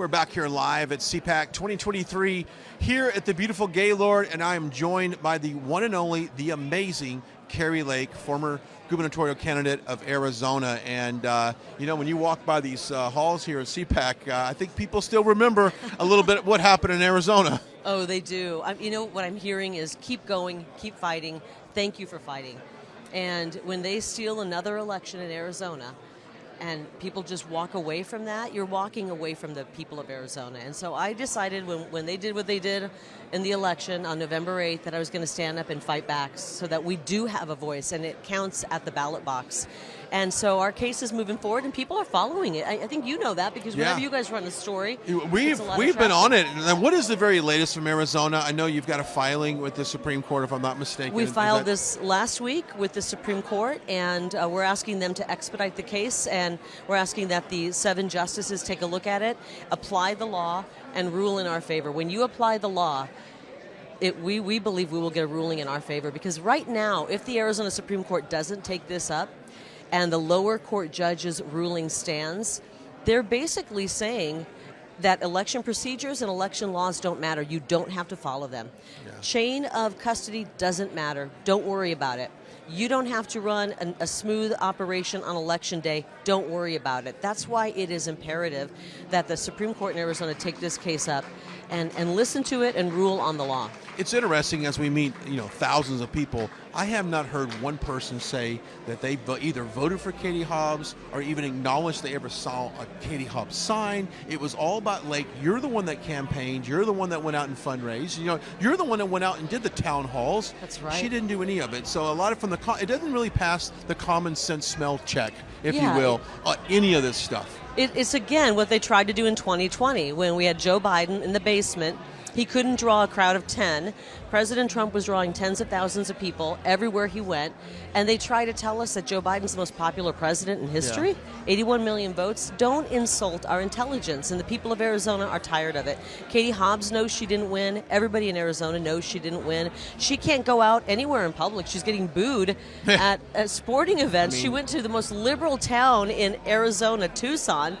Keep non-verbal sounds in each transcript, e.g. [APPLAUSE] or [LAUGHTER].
We're back here live at CPAC 2023 here at the beautiful Gaylord, and I am joined by the one and only, the amazing Kari Lake, former gubernatorial candidate of Arizona. And uh, you know, when you walk by these uh, halls here at CPAC, uh, I think people still remember a little bit what happened in Arizona. Oh, they do. You know, what I'm hearing is keep going, keep fighting. Thank you for fighting. And when they steal another election in Arizona, and people just walk away from that, you're walking away from the people of Arizona. And so I decided when, when they did what they did in the election on November 8th that I was going to stand up and fight back so that we do have a voice and it counts at the ballot box. And so our case is moving forward, and people are following it. I, I think you know that because Yeah. whenever you guys run a story, We've a we've been on it. And what is the very latest from Arizona? I know you've got a filing with the Supreme Court, if I'm not mistaken. We filed this last week with the Supreme Court, and uh, we're asking them to expedite the case, and we're asking that the seven justices take a look at it, apply the law, and rule in our favor. When you apply the law, it, we, we believe we will get a ruling in our favor because right now, if the Arizona Supreme Court doesn't take this up and the lower court judge's ruling stands, they're basically saying that election procedures and election laws don't matter. You don't have to follow them. Chain of custody doesn't matter. Don't worry about it. You don't have to run an, a smooth operation on election day. Don't worry about it. That's why it is imperative that the Supreme Court in Arizona take this case up and, and listen to it and rule on the law. It's interesting as we meet, you know, thousands of people. I have not heard one person say that they either voted for Katie Hobbs or even acknowledged they ever saw a Katie Hobbs sign. It was all about Lake. You're the one that campaigned. You're the one that went out and fundraised. You know, you're the one that went out and did the town halls. That's right. She didn't do any of it. So a lot of from the it doesn't really pass the common sense smell check, if Yeah, you will, uh, any of this stuff. It's again what they tried to do in 2020 when we had Joe Biden in the basement. He couldn't draw a crowd of 10. President Trump was drawing tens of thousands of people everywhere he went. And they try to tell us that Joe Biden's the most popular president in history 81 million votes. Don't insult our intelligence. And the people of Arizona are tired of it. Katie Hobbs knows she didn't win. Everybody in Arizona knows she didn't win. She can't go out anywhere in public. She's getting booed [LAUGHS] at, at sporting events. she mean- went to the most liberal town in Arizona, Tucson,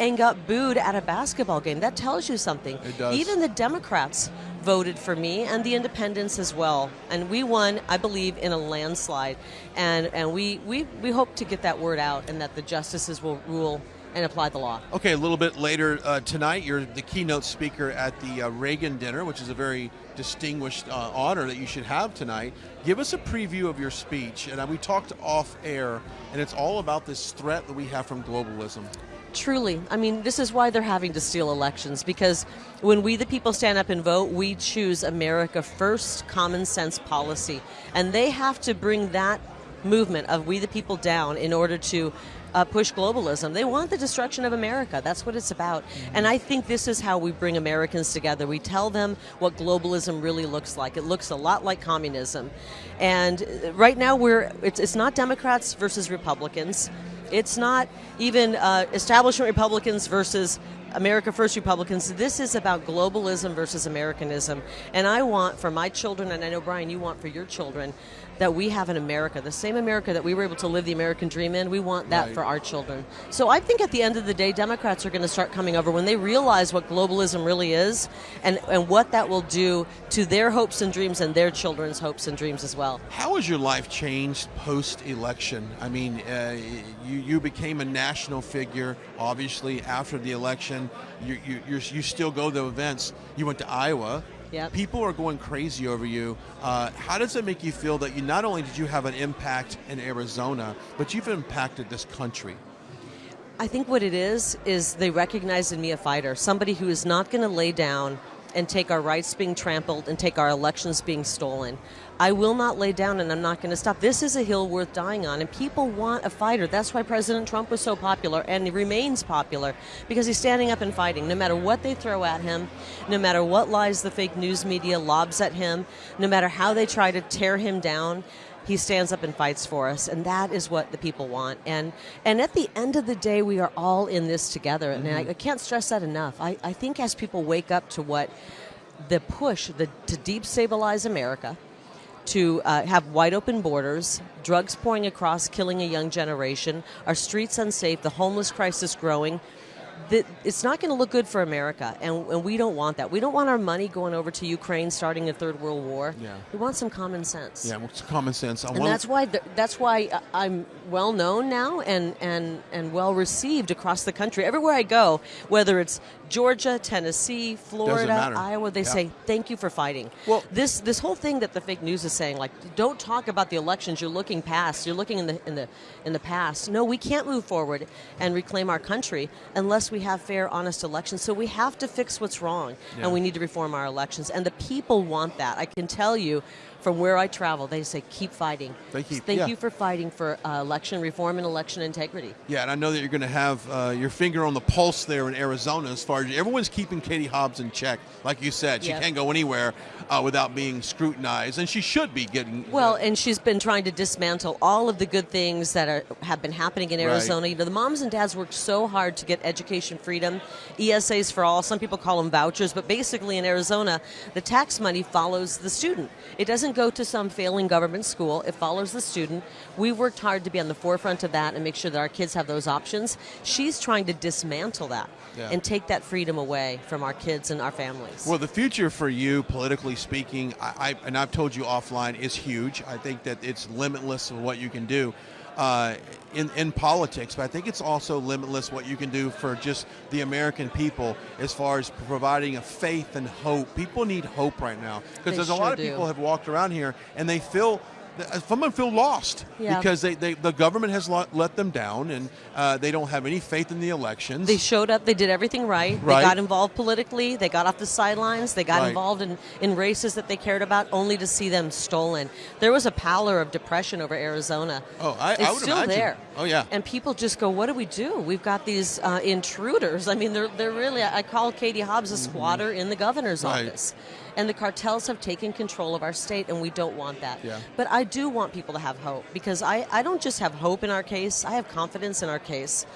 and got booed at a basketball game. That tells you something. It does. Even the Democrats voted for me and the independents as well. And we won, I believe, in a landslide. And and we, we, we hope to get that word out and that the justices will rule and apply the law. Okay, a little bit later uh, tonight, you're the keynote speaker at the uh, Reagan dinner, which is a very distinguished uh, honor that you should have tonight. Give us a preview of your speech, and uh, we talked off air, and it's all about this threat that we have from globalism. Truly. I mean, this is why they're having to steal elections because when we, the people, stand up and vote, we choose America first common sense policy. And they have to bring that movement of we, the people, down in order to uh, push globalism. They want the destruction of America. That's what it's about. And I think this is how we bring Americans together. We tell them what globalism really looks like. It looks a lot like communism. And uh, right now, we're it's, it's not Democrats versus Republicans. It's not even uh, establishment Republicans versus America First Republicans. This is about globalism versus Americanism. And I want for my children, and I know, Brian, you want for your children, that we have in America, the same America that we were able to live the American dream in, we want that Right. for our children. So I think at the end of the day, Democrats are going to start coming over when they realize what globalism really is and, and what that will do to their hopes and dreams and their children's hopes and dreams as well. How has your life changed post-election? I mean, uh, you you became a national figure, obviously after the election. You you you're, you still go to events. You went to Iowa. Yep. People are going crazy over you. Uh, how does it make you feel that you not only did you have an impact in Arizona, but you've impacted this country? I think what it is is they recognize in me a fighter, somebody who is not going to lay down and take our rights being trampled and take our elections being stolen. I will not lay down and I'm not going to stop. This is a hill worth dying on, and people want a fighter. That's why President Trump was so popular and he remains popular because he's standing up and fighting. No matter what they throw at him, no matter what lies the fake news media lobs at him, no matter how they try to tear him down, he stands up and fights for us and that is what the people want and and at the end of the day we are all in this together and I, I can't stress that enough I, I think as people wake up to what the push the, to destabilize america to uh, have wide open borders, drugs pouring across, killing a young generation, our streets unsafe, the homeless crisis growing. That it's not going to look good for America, and, and we don't want that. We don't want our money going over to Ukraine, starting a third world war. Yeah. We want some common sense. Yeah, it's common sense. I And that's why th- that's why I'm well known now and, and, and well received across the country. Everywhere I go, whether it's Georgia, Tennessee, Florida. Iowa, they Yeah. say thank you for fighting. Well- this this whole thing that the fake news is saying, like, don't talk about the elections. You're looking past. You're looking in the in the in the past. No, we can't move forward and reclaim our country unless we have fair, honest elections. So we have to fix what's wrong, Yeah. and we need to reform our elections. And the people want that. I can tell you. From where I travel, they say keep fighting. They keep- Thank yeah. you for fighting for uh, election reform and election integrity. Yeah, and I know that you're going to have uh, your finger on the pulse there in Arizona as far as everyone's keeping Katie Hobbs in check. Like you said, she can't go anywhere uh, without being scrutinized, and she should be getting. Well, and she's been trying to dismantle all of the good things that are, have been happening in Right. Arizona. You know, the moms and dads worked so hard to get education freedom, ESAs for all. Some people call them vouchers, but basically in Arizona, the tax money follows the student. It doesn't go to some failing government school. It follows the student. We've worked hard to be on the forefront of that and make sure that our kids have those options. She's trying to dismantle that Yeah. and take that freedom away from our kids and our families. Well, the future for you, politically speaking, I, I and I've told you offline, is huge. I think that it's limitless of what you can do uh, in in politics, but I think it's also limitless what you can do for just the American people as far as providing a faith and hope. People need hope right now because there's a lot of do. people have walked around here and they feel. Some of them feel lost Yeah. because they, they, the government has let them down and uh, they don't have any faith in the elections. They showed up. They did everything right. Right. They got involved politically. They got off the sidelines. They got Right. involved in, in races that they cared about, only to see them stolen. There was a pallor of depression over Arizona. Oh, I- I would still imagine. there. Oh, yeah. And people just go, "What do we do? We've got these uh, intruders. I mean, they're they're really. I call Katie Hobbs a squatter in the governor's Mm-hmm. Right. office." And the cartels have taken control of our state, and we don't want that. Yeah. But I do want people to have hope because I, I don't just have hope in our case, I have confidence in our case.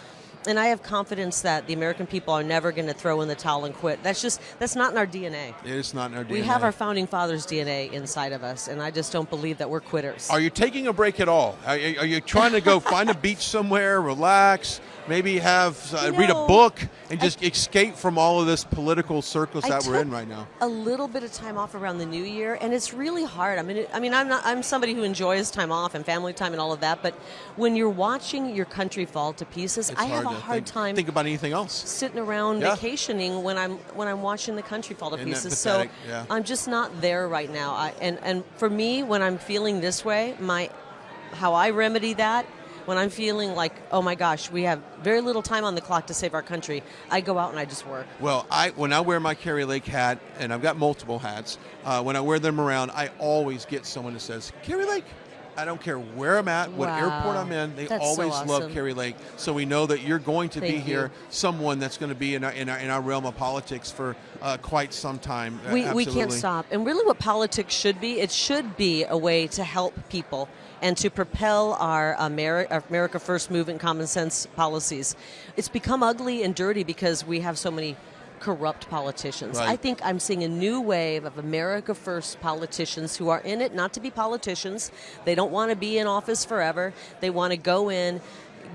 And I have confidence that the American people are never going to throw in the towel and quit. That's just, that's not in our DNA. it's not in our DNA. We have our founding fathers' DNA inside of us, and I just don't believe that we're quitters. Are you taking a break at all? Are, are you trying to go find a beach somewhere, relax, maybe have uh, You read a book, and just escape from all of this political circus I that we're in right now? A little bit of time off around the new year, and it's really hard. I mean, it, I mean, I'm not. I'm somebody who enjoys time off and family time and all of that. But when you're watching your country fall to pieces, It's I have a hard think, time think about anything else. sitting around Yeah. vacationing when I'm when I'm watching the country fall to Isn't pieces. So Yeah. I'm just not there right now. I, and and for me, when I'm feeling this way, my how I remedy that. When I'm feeling like, oh my gosh, we have very little time on the clock to save our country, I go out and I just work. Well, I when I wear my Kari Lake hat, and I've got multiple hats, uh, when I wear them around, I always get someone that says Kari Lake. I don't care where I'm at, what Wow. airport I'm in. They That's so always love awesome. Kari Lake. So we know that you're going to be Thank here, you. someone that's going to be in our, in our in our realm of politics for uh, quite some time. We, we can't stop. And really, what politics should be, it should be a way to help people and to propel our Ameri- our America First movement, common sense policies. It's become ugly and dirty because we have so many corrupt politicians. Right. I think I'm seeing a new wave of America First politicians who are in it not to be politicians. They don't want to be in office forever. They want to go in,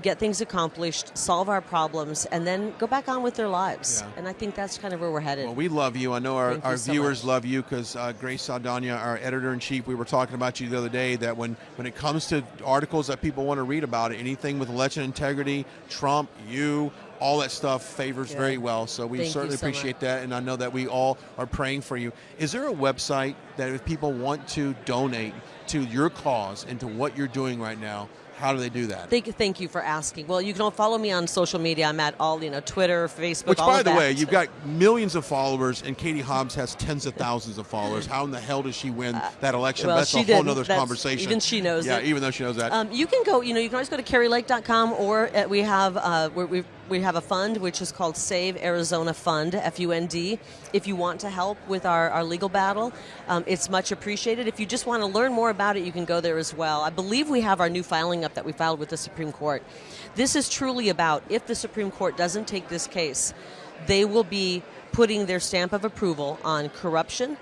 get things accomplished, solve our problems, and then go back on with their lives. Yeah. And I think that's kind of where we're headed. Well, we love you. I know our, Thank our viewers much. love you because uh, Grace Saldana, our editor in chief, we were talking about you the other day. That when, when it comes to articles that people want to read about, anything with election integrity, Trump, you, all that stuff favors Yeah. very well. So we Thank certainly so much. appreciate that, and I know that we all are praying for you. Is there a website that if people want to donate to your cause and to what you're doing right now, how do they do that? Thank, thank you for asking. Well, you can all follow me on social media. I'm at all, you know, Twitter, Facebook, Which, by the that. way, you've got millions of followers, and Katie Hobbs has tens of thousands of followers. How in the hell does she win that election? well, That's a whole other conversation. even she knows Yeah, it. even though she knows that. Um, you can go, you know, you can always go to karilake.com or uh, we have uh, we we we have a fund which is called Save Arizona Fund, F U N D. If you want to help with our, our legal battle, um, it's much appreciated. If you just want to learn more about it, you can go there as well. I believe we have our new filing up that we filed with the Supreme Court. This is truly about if the Supreme Court doesn't take this case, they will be putting their stamp of approval on corruption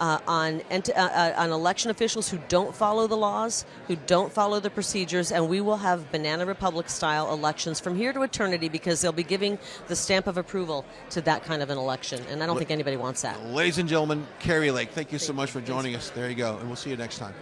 uh, on uh, uh, on election officials who don't follow the laws, who don't follow the procedures, and we will have Banana Republic style elections from here to eternity because they'll be giving the stamp of approval to that kind of an election, and I don't think anybody wants that. Ladies and gentlemen, Kari Lake, thank you so much for joining us. There you go, and we'll see you next time.